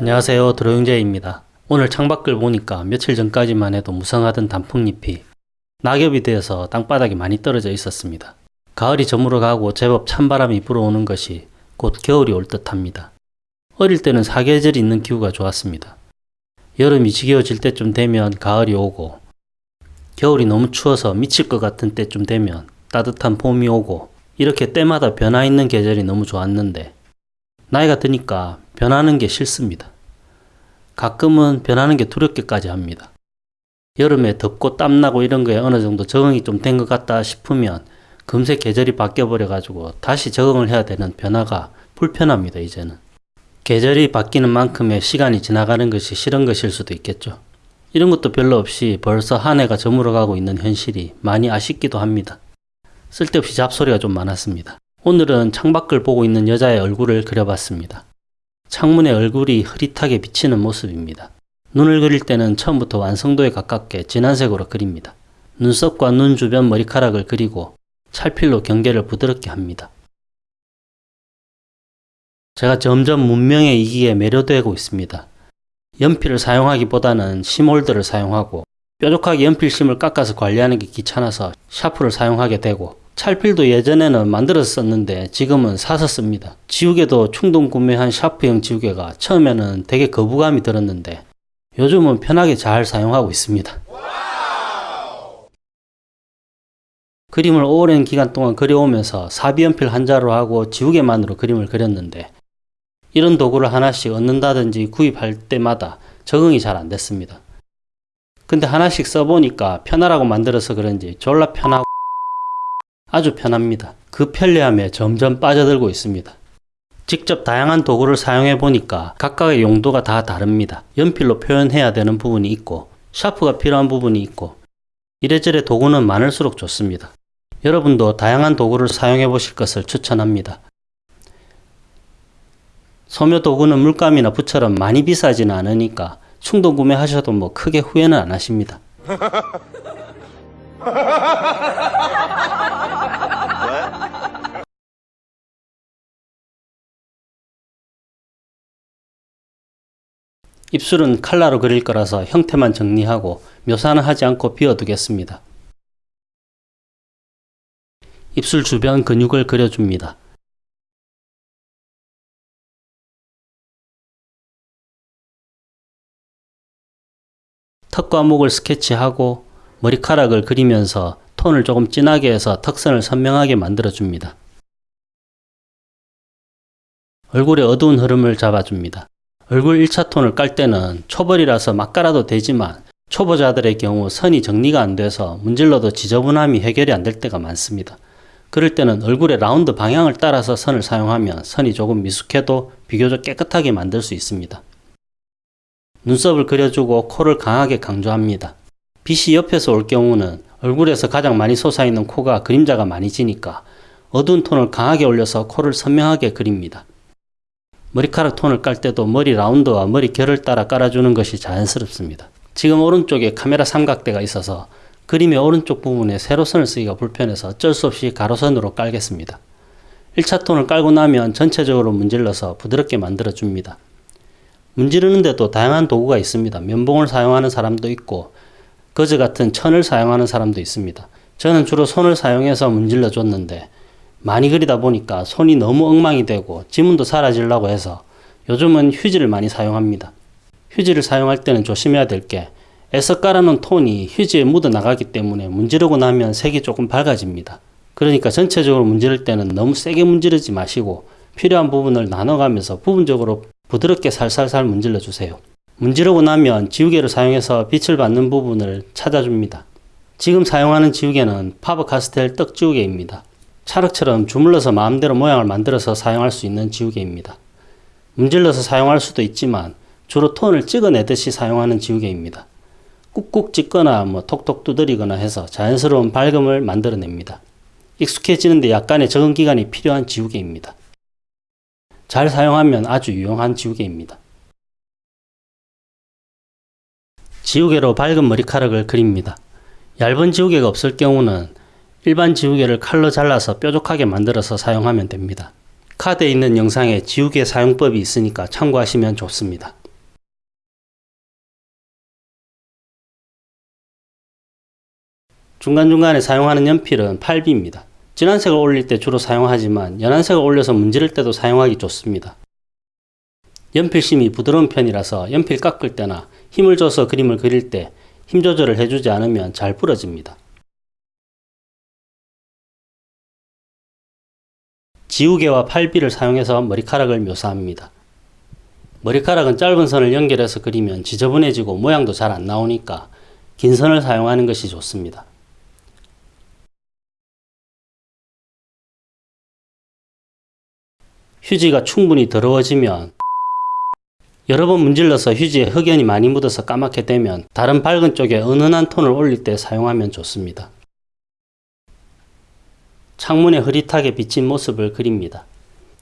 안녕하세요 드로용재입니다. 오늘 창밖을 보니까 며칠 전까지만 해도 무성하던 단풍잎이 낙엽이 되어서 땅바닥에 많이 떨어져 있었습니다. 가을이 저물어 가고 제법 찬바람이 불어오는 것이 곧 겨울이 올 듯합니다. 어릴 때는 사계절이 있는 기후가 좋았습니다. 여름이 지겨워질 때쯤 되면 가을이 오고 겨울이 너무 추워서 미칠 것 같은 때쯤 되면 따뜻한 봄이 오고 이렇게 때마다 변화 있는 계절이 너무 좋았는데 나이가 드니까 변하는 게 싫습니다. 가끔은 변하는 게 두렵게까지 합니다. 여름에 덥고 땀나고 이런 거에 어느 정도 적응이 좀 된 것 같다 싶으면 금세 계절이 바뀌어버려 가지고 다시 적응을 해야 되는 변화가 불편합니다, 이제는. 계절이 바뀌는 만큼의 시간이 지나가는 것이 싫은 것일 수도 있겠죠. 이런 것도 별로 없이 벌써 한 해가 저물어가고 있는 현실이 많이 아쉽기도 합니다. 쓸데없이 잡소리가 좀 많았습니다. 오늘은 창밖을 보고 있는 여자의 얼굴을 그려봤습니다. 창문에 얼굴이 흐릿하게 비치는 모습입니다. 눈을 그릴 때는 처음부터 완성도에 가깝게 진한 색으로 그립니다. 눈썹과 눈 주변 머리카락을 그리고 찰필로 경계를 부드럽게 합니다. 제가 점점 문명에 이기에 매료되고 있습니다. 연필을 사용하기보다는 심홀더를 사용하고 뾰족하게 연필심을 깎아서 관리하는 게 귀찮아서 샤프를 사용하게 되고 찰필도 예전에는 만들어서 썼는데 지금은 사서 씁니다. 지우개도 충동 구매한 샤프형 지우개가 처음에는 되게 거부감이 들었는데 요즘은 편하게 잘 사용하고 있습니다. 그림을 오랜 기간 동안 그려오면서 사비연필 한 자로 하고 지우개만으로 그림을 그렸는데 이런 도구를 하나씩 얻는다든지 구입할 때마다 적응이 잘 안 됐습니다. 근데 하나씩 써보니까 편하라고 만들어서 그런지 졸라 편하고 아주 편합니다. 그 편리함에 점점 빠져들고 있습니다. 직접 다양한 도구를 사용해 보니까 각각의 용도가 다 다릅니다. 연필로 표현해야 되는 부분이 있고 샤프가 필요한 부분이 있고 이래저래 도구는 많을수록 좋습니다. 여러분도 다양한 도구를 사용해 보실 것을 추천합니다. 소묘 도구는 물감이나 붓처럼 많이 비싸지는 않으니까 충동 구매하셔도 뭐 크게 후회는 안 하십니다. 입술은 칼라로 그릴 거라서 형태만 정리하고 묘사는 하지 않고 비워두겠습니다. 입술 주변 근육을 그려줍니다. 턱과 목을 스케치하고 머리카락을 그리면서 톤을 조금 진하게 해서 턱선을 선명하게 만들어줍니다. 얼굴의 어두운 흐름을 잡아줍니다. 얼굴 1차 톤을 깔 때는 초벌이라서 막 깔아도 되지만 초보자들의 경우 선이 정리가 안 돼서 문질러도 지저분함이 해결이 안 될 때가 많습니다. 그럴 때는 얼굴의 라운드 방향을 따라서 선을 사용하면 선이 조금 미숙해도 비교적 깨끗하게 만들 수 있습니다. 눈썹을 그려주고 코를 강하게 강조합니다. 빛이 옆에서 올 경우는 얼굴에서 가장 많이 솟아있는 코가 그림자가 많이 지니까 어두운 톤을 강하게 올려서 코를 선명하게 그립니다. 머리카락 톤을 깔 때도 머리 라운드와 머리 결을 따라 깔아주는 것이 자연스럽습니다. 지금 오른쪽에 카메라 삼각대가 있어서 그림의 오른쪽 부분에 세로선을 쓰기가 불편해서 어쩔 수 없이 가로선으로 깔겠습니다. 1차 톤을 깔고 나면 전체적으로 문질러서 부드럽게 만들어 줍니다. 문지르는데도 다양한 도구가 있습니다. 면봉을 사용하는 사람도 있고 거즈 같은 천을 사용하는 사람도 있습니다. 저는 주로 손을 사용해서 문질러 줬는데 많이 그리다 보니까 손이 너무 엉망이 되고 지문도 사라지려고 해서 요즘은 휴지를 많이 사용합니다. 휴지를 사용할 때는 조심해야 될 게 애써 깔아놓은 톤이 휴지에 묻어 나가기 때문에 문지르고 나면 색이 조금 밝아집니다. 그러니까 전체적으로 문지를 때는 너무 세게 문지르지 마시고 필요한 부분을 나눠가면서 부분적으로 부드럽게 살살살 문질러 주세요. 문지르고 나면 지우개를 사용해서 빛을 받는 부분을 찾아줍니다. 지금 사용하는 지우개는 파버 카스텔 떡 지우개입니다. 찰흙처럼 주물러서 마음대로 모양을 만들어서 사용할 수 있는 지우개입니다. 문질러서 사용할 수도 있지만 주로 톤을 찍어내듯이 사용하는 지우개입니다. 꾹꾹 찍거나 뭐 톡톡 두드리거나 해서 자연스러운 밝음을 만들어냅니다. 익숙해지는데 약간의 적응 기간이 필요한 지우개입니다. 잘 사용하면 아주 유용한 지우개입니다. 지우개로 밝은 머리카락을 그립니다. 얇은 지우개가 없을 경우는 일반 지우개를 칼로 잘라서 뾰족하게 만들어서 사용하면 됩니다. 카드에 있는 영상에 지우개 사용법이 있으니까 참고하시면 좋습니다. 중간중간에 사용하는 연필은 8B입니다. 진한색을 올릴 때 주로 사용하지만 연한색을 올려서 문지를 때도 사용하기 좋습니다. 연필심이 부드러운 편이라서 연필 깎을 때나 힘을 줘서 그림을 그릴 때 힘 조절을 해주지 않으면 잘 부러집니다. 지우개와 8B를 사용해서 머리카락을 묘사합니다. 머리카락은 짧은 선을 연결해서 그리면 지저분해지고 모양도 잘 안 나오니까 긴 선을 사용하는 것이 좋습니다. 휴지가 충분히 더러워지면 여러 번 문질러서 휴지에 흑연이 많이 묻어서 까맣게 되면 다른 밝은 쪽에 은은한 톤을 올릴 때 사용하면 좋습니다. 창문에 흐릿하게 비친 모습을 그립니다.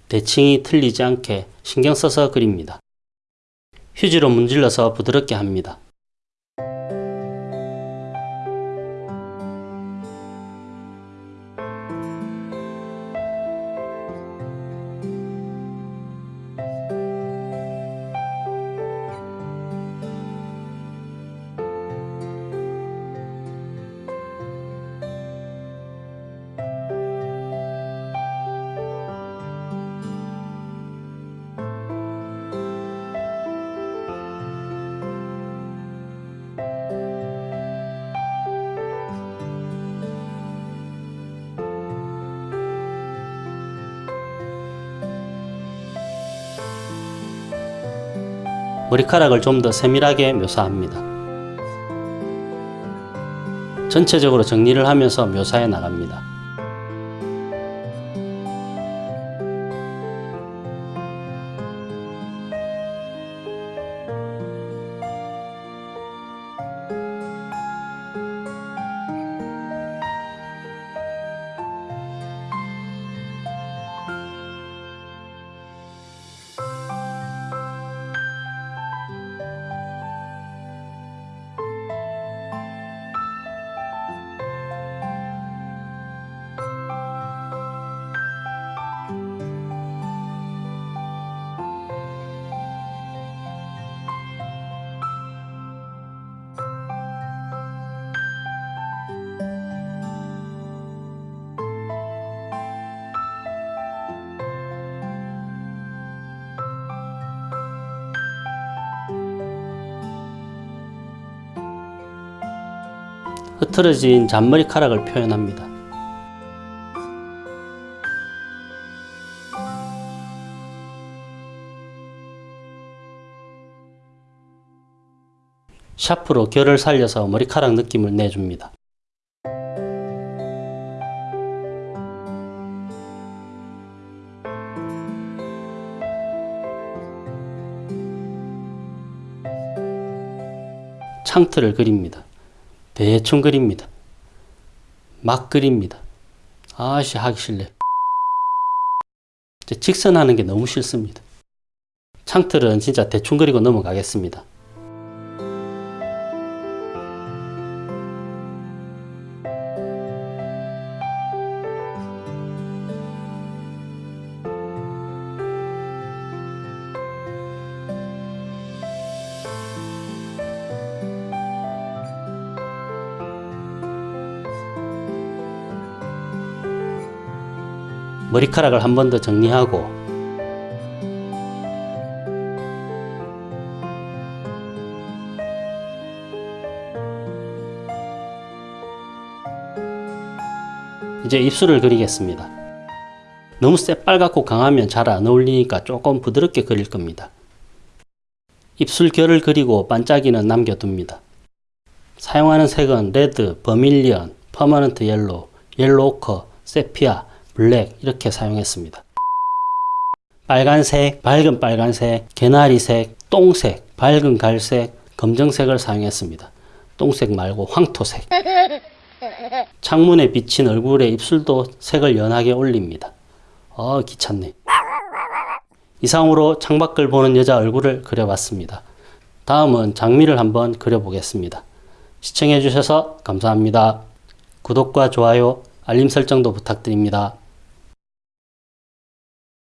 대칭이 틀리지 않게 신경 써서 그립니다. 휴지로 문질러서 부드럽게 합니다. 머리카락을 좀 더 세밀하게 묘사합니다. 전체적으로 정리를 하면서 묘사해 나갑니다. 흐트러진 잔머리카락을 표현합니다. 샤프로 결을 살려서 머리카락 느낌을 내줍니다. 창틀을 그립니다. 대충 그립니다. 막 그립니다. 아씨 하기 싫네. 직선하는 게 너무 싫습니다. 창틀은 진짜 대충 그리고 넘어가겠습니다. 머리카락을 한 번 더 정리하고 이제 입술을 그리겠습니다. 너무 새빨갛고 강하면 잘 안 어울리니까 조금 부드럽게 그릴 겁니다. 입술 결을 그리고 반짝이는 남겨둡니다. 사용하는 색은 red, vermilion, permanent yellow, yellow ochre, sepia, black 이렇게 사용했습니다. 빨간색, 밝은 빨간색, 개나리색, 똥색, 밝은 갈색, 검정색을 사용했습니다. 똥색 말고 황토색. 창문에 비친 얼굴에 입술도 색을 연하게 올립니다. 어 귀찮네. 이상으로 창밖을 보는 여자 얼굴을 그려봤습니다. 다음은 장미를 한번 그려보겠습니다. 시청해주셔서 감사합니다. 구독과 좋아요, 알림 설정도 부탁드립니다.